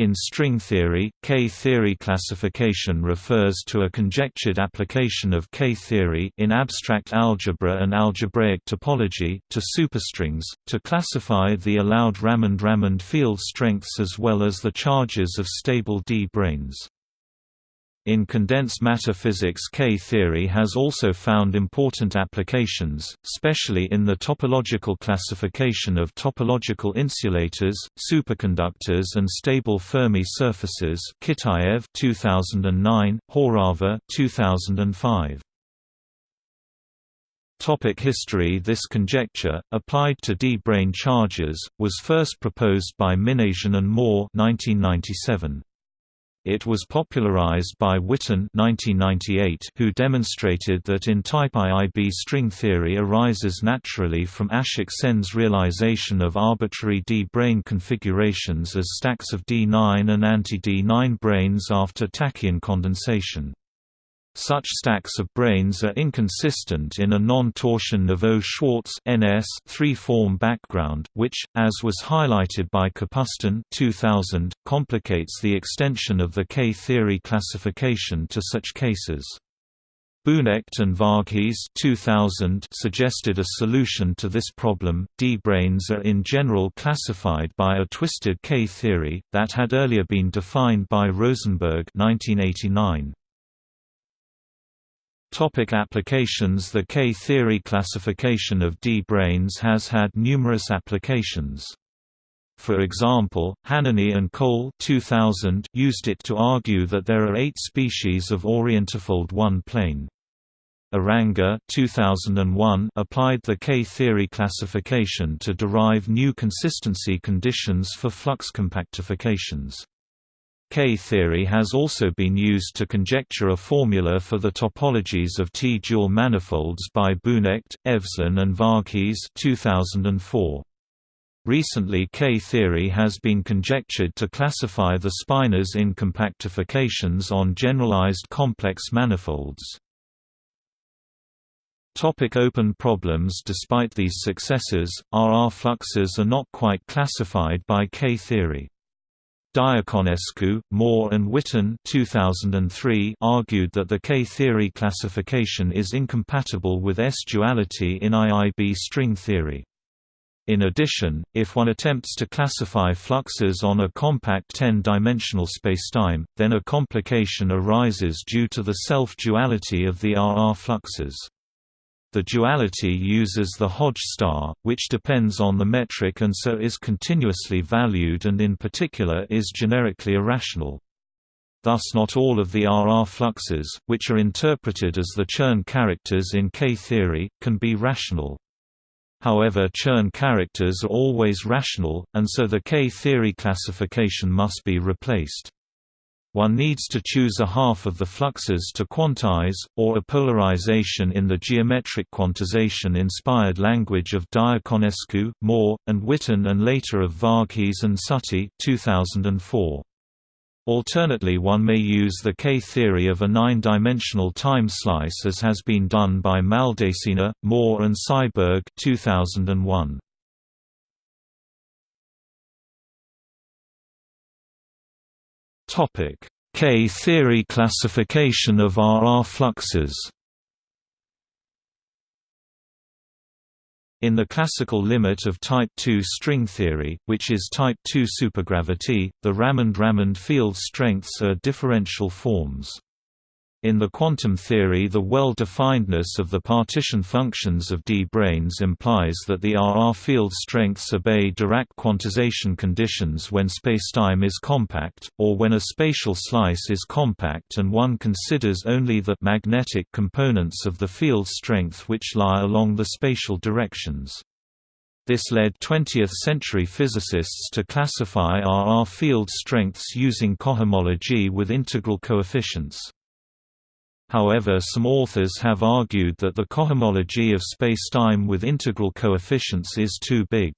In string theory, K-theory classification refers to a conjectured application of K-theory in abstract algebra and algebraic topology, to superstrings, to classify the allowed Ramond-Ramond field strengths as well as the charges of stable D-branes. In condensed matter physics K-theory has also found important applications, especially in the topological classification of topological insulators, superconductors and stable Fermi surfaces Kitaev 2009, Horava 2005. Topic history This conjecture, applied to D-brane charges, was first proposed by Minasian and Moore 1997. It was popularized by Witten 1998, who demonstrated that in type IIB string theory arises naturally from Ashoke Sen's realization of arbitrary D-brane configurations as stacks of D9 and anti-D9 branes after tachyon condensation. Such stacks of branes are inconsistent in a non-torsion Neveu-Schwarz (NS) three-form background, which, as was highlighted by Kapustin 2000, complicates the extension of the K-theory classification to such cases. Bouwknegt and Varghese 2000 suggested a solution to this problem. D-branes are in general classified by a twisted K-theory that had earlier been defined by Rosenberg 1989. Topic applications The K-theory classification of D-branes has had numerous applications. For example, Hanany and Kol 2000 used it to argue that there are eight species of orientifold one-plane. Uranga 2001 applied the K-theory classification to derive new consistency conditions for flux compactifications. K-theory has also been used to conjecture a formula for the topologies of T-dual manifolds by Bouwknegt, Evslin and Varghese 2004. Recently K-theory has been conjectured to classify the spinors in compactifications on generalized complex manifolds. Topic open problems Despite these successes, RR fluxes are not quite classified by K-theory. Diaconescu, Moore and Witten 2003 argued that the K-theory classification is incompatible with S-duality in IIB string theory. In addition, if one attempts to classify fluxes on a compact 10-dimensional spacetime, then a complication arises due to the self-duality of the RR fluxes. The duality uses the Hodge star, which depends on the metric and so is continuously valued and in particular is generically irrational. Thus not all of the RR fluxes, which are interpreted as the Chern characters in K-theory, can be rational. However Chern characters are always rational, and so the K-theory classification must be replaced. One needs to choose a half of the fluxes to quantize, or a polarization in the geometric quantization-inspired language of Diaconescu, Moore, and Witten and later of Varghese and Sati 2004. Alternately one may use the K-theory of a nine-dimensional time slice as has been done by Maldacena, Moore and Seiberg 2001. K-theory classification of RR fluxes In the classical limit of type II string theory, which is type II supergravity, the Ramond-Ramond field strengths are differential forms. In the quantum theory the well-definedness of the partition functions of D-branes implies that the RR field strengths obey Dirac quantization conditions when spacetime is compact, or when a spatial slice is compact and one considers only the magnetic components of the field strength which lie along the spatial directions. This led 20th-century physicists to classify RR field strengths using cohomology with integral coefficients. However some authors have argued that the cohomology of spacetime with integral coefficients is too big.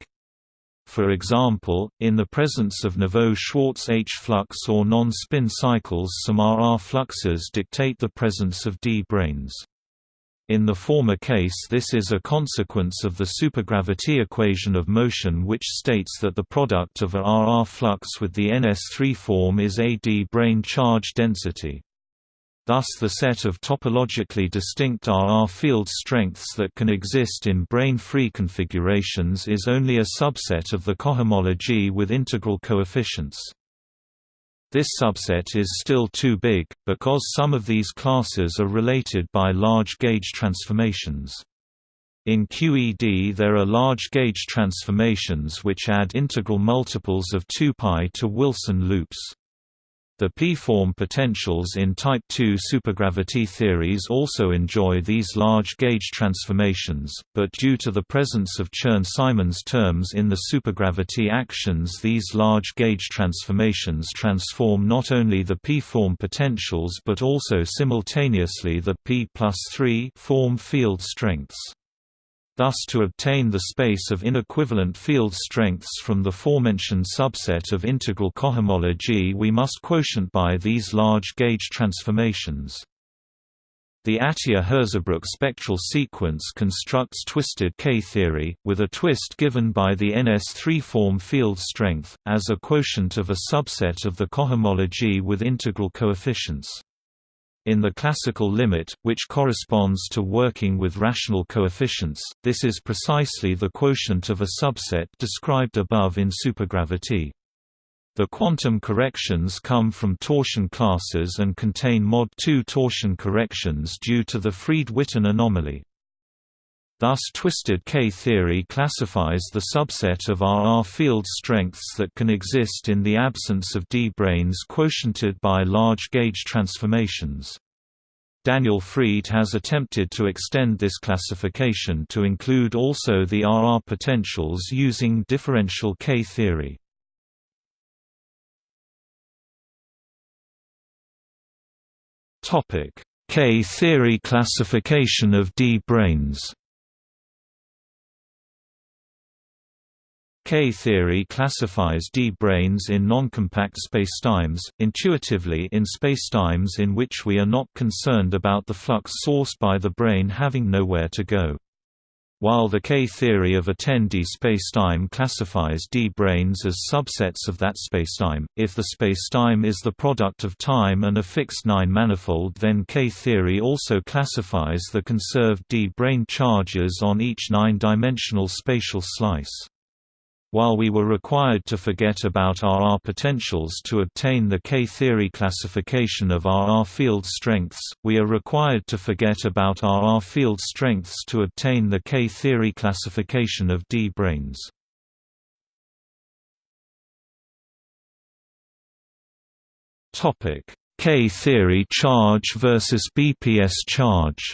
For example, in the presence of neveu-schwarz H-flux or non-spin cycles some RR fluxes dictate the presence of D-branes. In the former case this is a consequence of the supergravity equation of motion which states that the product of a RR flux with the NS3 form is a d brane charge density. Thus the set of topologically distinct RR field strengths that can exist in brane-free configurations is only a subset of the cohomology with integral coefficients. This subset is still too big, because some of these classes are related by large gauge transformations. In QED there are large gauge transformations which add integral multiples of 2 π to Wilson loops. The p-form potentials in Type II supergravity theories also enjoy these large gauge transformations, but due to the presence of Chern-Simons terms in the supergravity actions these large gauge transformations transform not only the p-form potentials but also simultaneously the p plus 3 form field strengths. Thus to obtain the space of inequivalent field strengths from the forementioned subset of integral cohomology we must quotient by these large gauge transformations. The Atiyah-Hirzebruch spectral sequence constructs twisted K-theory, with a twist given by the NS3 form field strength, as a quotient of a subset of the cohomology with integral coefficients. In the classical limit, which corresponds to working with rational coefficients, this is precisely the quotient of a subset described above in supergravity. The quantum corrections come from torsion classes and contain mod 2 torsion corrections due to the Freed-Witten anomaly. Thus twisted K-theory classifies the subset of RR field strengths that can exist in the absence of D-branes quotiented by large gauge transformations. Daniel Freed has attempted to extend this classification to include also the RR potentials using differential K-theory. K-theory classification of D-branes K-theory classifies D-branes in noncompact spacetimes, intuitively in spacetimes in which we are not concerned about the flux sourced by the brane having nowhere to go. While the K-theory of a 10D spacetime classifies D-branes as subsets of that spacetime, if the spacetime is the product of time and a fixed 9-manifold then K-theory also classifies the conserved D-brane charges on each 9-dimensional spatial slice. While we were required to forget about RR potentials to obtain the K-theory classification of RR field strengths, we are required to forget about RR field strengths to obtain the K-theory classification of D-branes. K-theory charge versus BPS charge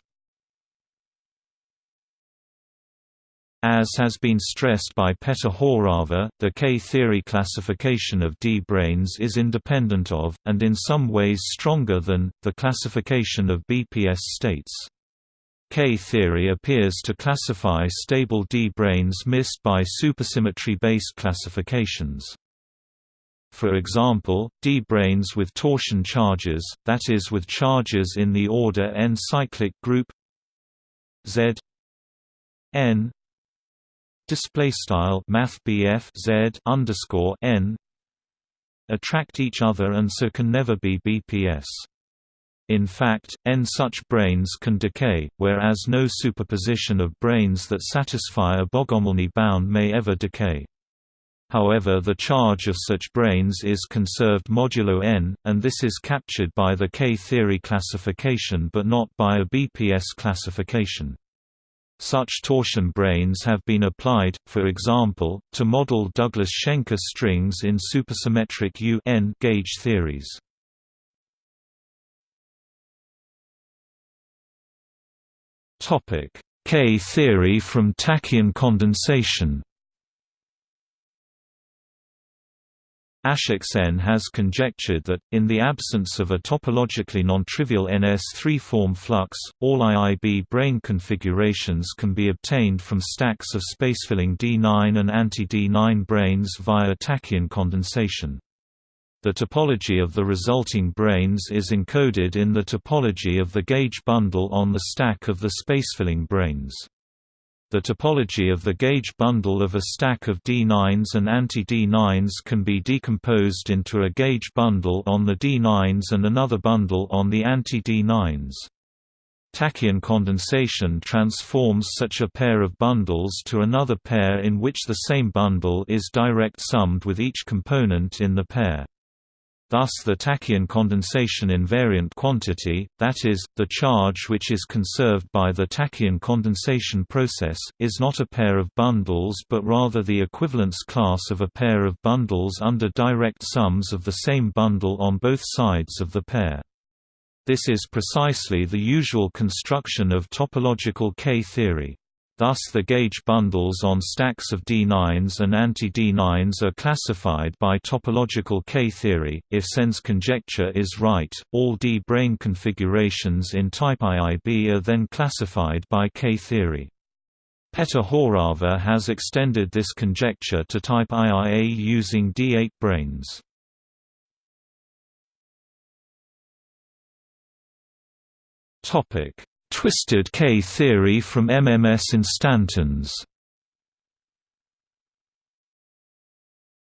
As has been stressed by Petter Horava, the K-theory classification of D-branes is independent of, and in some ways stronger than, the classification of BPS states. K-theory appears to classify stable D-branes missed by supersymmetry-based classifications. For example, D-branes with torsion charges, that is with charges in the order n cyclic group Z n display style math z underscore n attract each other and so can never be BPS. In fact, n such branes can decay, whereas no superposition of branes that satisfy a Bogomolny bound may ever decay. However the charge of such branes is conserved modulo n, and this is captured by the K-theory classification but not by a BPS classification. Such torsion branes have been applied, for example, to model Douglas-Shenker strings in supersymmetric U-n gauge theories. K-theory from tachyon condensation Ashoke Sen has conjectured that, in the absence of a topologically non-trivial NS3 form flux, all IIB brane configurations can be obtained from stacks of spacefilling D9 and anti-D9 branes via tachyon condensation. The topology of the resulting branes is encoded in the topology of the gauge bundle on the stack of the spacefilling branes. The topology of the gauge bundle of a stack of D9s and anti-D9s can be decomposed into a gauge bundle on the D9s and another bundle on the anti-D9s. Tachyon condensation transforms such a pair of bundles to another pair in which the same bundle is direct summed with each component in the pair. Thus the tachyon condensation invariant quantity, that is, the charge which is conserved by the tachyon condensation process, is not a pair of bundles but rather the equivalence class of a pair of bundles under direct sums of the same bundle on both sides of the pair. This is precisely the usual construction of topological K-theory. Thus the gauge bundles on stacks of D9s and anti-D9s are classified by topological K-theory. If Sen's conjecture is right, all D-brane configurations in type IIB are then classified by K-theory. Petr Horava has extended this conjecture to type IIA using D8 branes. Topic: Twisted K-theory from MMS instantons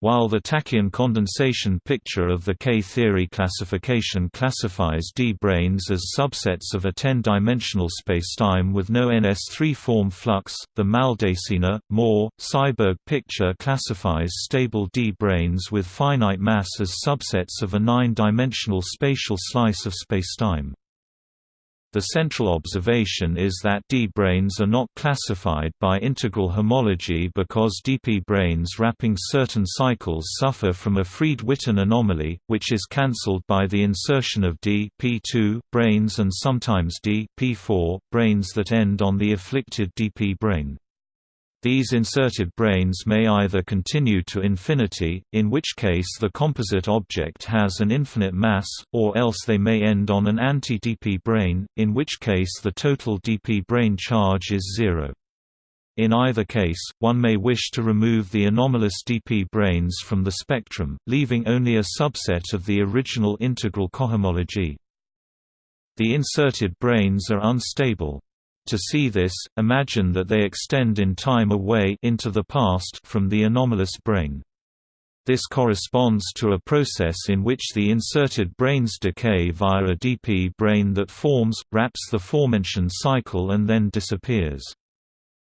While the tachyon condensation picture of the K-theory classification classifies D-branes as subsets of a 10-dimensional spacetime with no NS3 form flux, the Maldacena, Moore, Seiberg picture classifies stable D-branes with finite mass as subsets of a 9-dimensional spatial slice of spacetime. The central observation is that D branes are not classified by integral homology because DP branes wrapping certain cycles suffer from a Freed-Witten anomaly, which is cancelled by the insertion of D P2 branes and sometimes D P4 branes that end on the afflicted dp brane. These inserted branes may either continue to infinity, in which case the composite object has an infinite mass, or else they may end on an anti-dp brane, in which case the total dp brane charge is zero. In either case, one may wish to remove the anomalous dp branes from the spectrum, leaving only a subset of the original integral cohomology. The inserted branes are unstable. To see this, imagine that they extend in time away into the past from the anomalous brane. This corresponds to a process in which the inserted branes decay via a dp brane that forms, wraps the forementioned cycle and then disappears.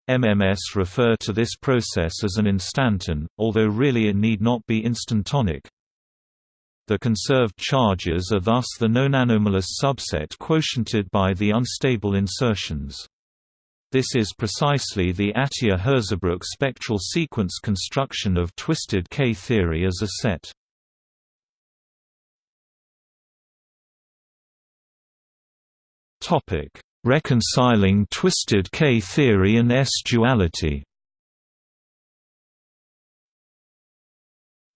MMS refer to this process as an instanton, although really it need not be instantonic. The conserved charges are thus the nonanomalous subset quotiented by the unstable insertions. This is precisely the Atiyah-Hirzebruch spectral sequence construction of twisted K-theory as a set. Reconciling twisted K-theory and S-duality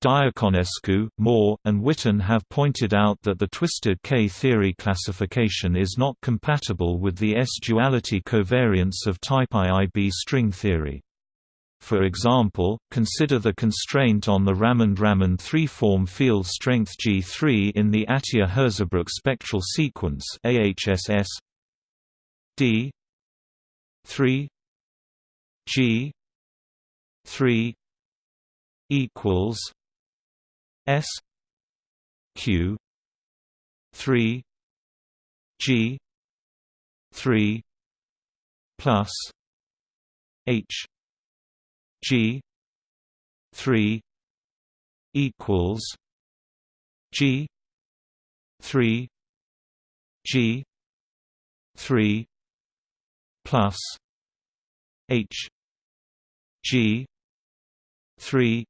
Diaconescu, Moore, and Witten have pointed out that the twisted K-theory classification is not compatible with the S-duality covariance of type IIB string theory. For example, consider the constraint on the Ramond-Ramond three-form field strength G3 in the Atiyah-Hirzebruch spectral sequence AHSS D 3 G 3 equals S Q three G three plus H G three equals G three G three plus H G three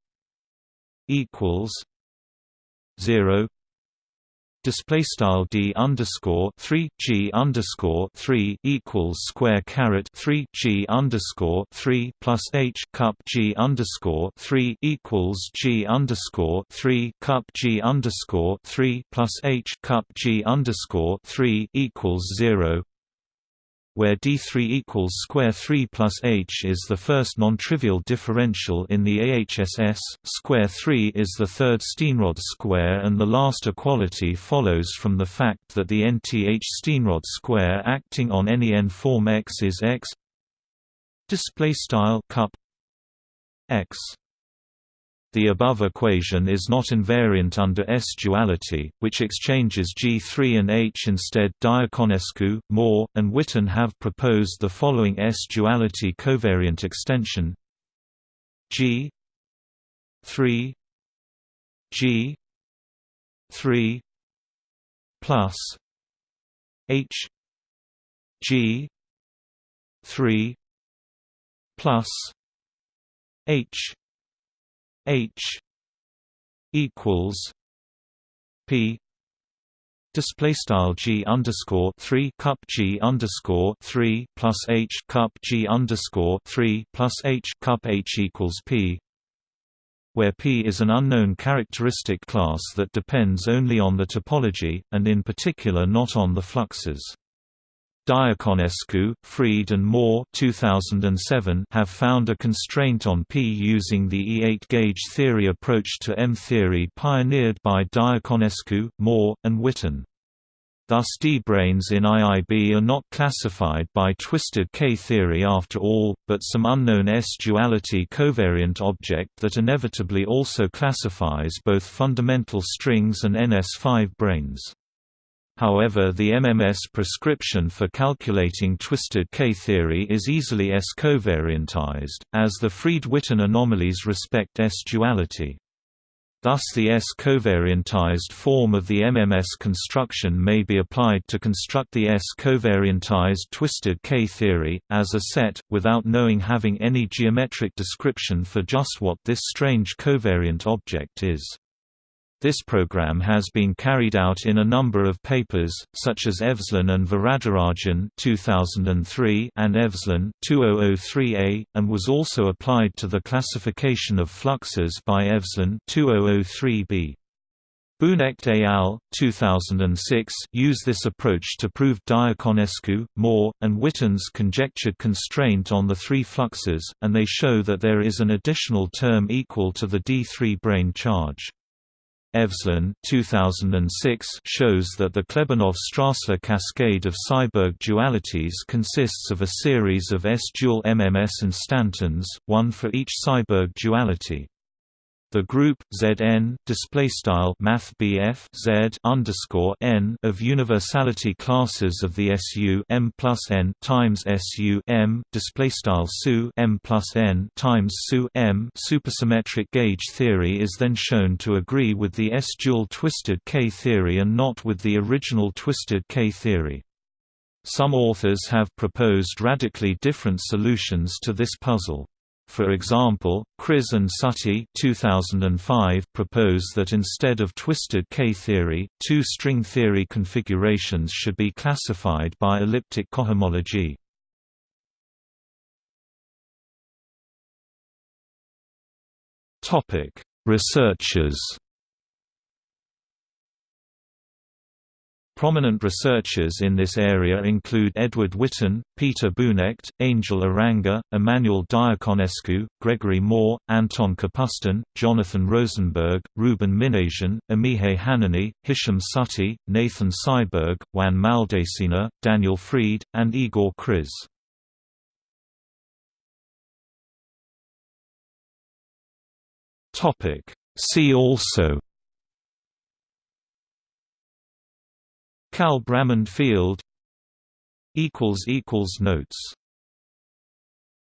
equals zero. Display style d underscore three g underscore three equals square caret three g underscore three plus h cup g underscore three equals g underscore three cup g underscore three plus h cup g underscore three equals zero where D3 equals square 3 plus H is the first non-trivial differential in the AHSS, square 3 is the third Steenrod square and the last equality follows from the fact that the nth Steenrod square acting on any n form X is X display style cup X the above equation is not invariant under S-duality, which exchanges G3 and H instead. Diaconescu, Moore, and Witten have proposed the following S-duality covariant extension G 3 G 3 plus H G 3 plus H H equals P display style G underscore three cup G underscore three plus H cup G underscore three plus H cup H equals P where P is an unknown characteristic class that depends only on the topology, and in particular not on the fluxes. Diaconescu, Freed and Moore 2007 have found a constraint on P using the E8 gauge theory approach to M theory pioneered by Diaconescu, Moore, and Witten. Thus D-branes in IIB are not classified by twisted K-theory after all, but some unknown S-duality covariant object that inevitably also classifies both fundamental strings and NS5 branes. However the MMS prescription for calculating twisted K-theory is easily S-covariantized, as the Freed-Witten anomalies respect S-duality. Thus the S-covariantized form of the MMS construction may be applied to construct the S-covariantized twisted K-theory, as a set, without knowing having any geometric description for just what this strange covariant object is. This program has been carried out in a number of papers, such as Evslin and Varadarajan 2003 and Evslin 2003a, and was also applied to the classification of fluxes by Evslin 2003b. Bouwknegt et al. 2006 use this approach to prove Diaconescu, Moore, and Witten's conjectured constraint on the three fluxes, and they show that there is an additional term equal to the D3 brane charge. Evslin 2006 shows that the Klebanov-Strassler cascade of Seiberg dualities consists of a series of S-dual MMS instantons, one for each Seiberg duality. The group Zn display style math Z underscore n of universality classes of the SU m plus n times SU m display style SU m plus n times SU m supersymmetric gauge theory is then shown to agree with the S-dual twisted K theory and not with the original twisted K theory. Some authors have proposed radically different solutions to this puzzle. For example, Kriz and Sati 2005 propose that instead of twisted K-theory, two string theory configurations should be classified by elliptic cohomology. Researchers Prominent researchers in this area include Edward Witten, Peter Bouwknegt, Angel Uranga, Emmanuel Diaconescu, Gregory Moore, Anton Kapustin, Jonathan Rosenberg, Ruben Minasian, Amihai Hanany, Hisham Sati, Nathan Seiberg, Juan Maldacena, Daniel Freed, and Igor Kriz. See also Kalb-Ramond field Notes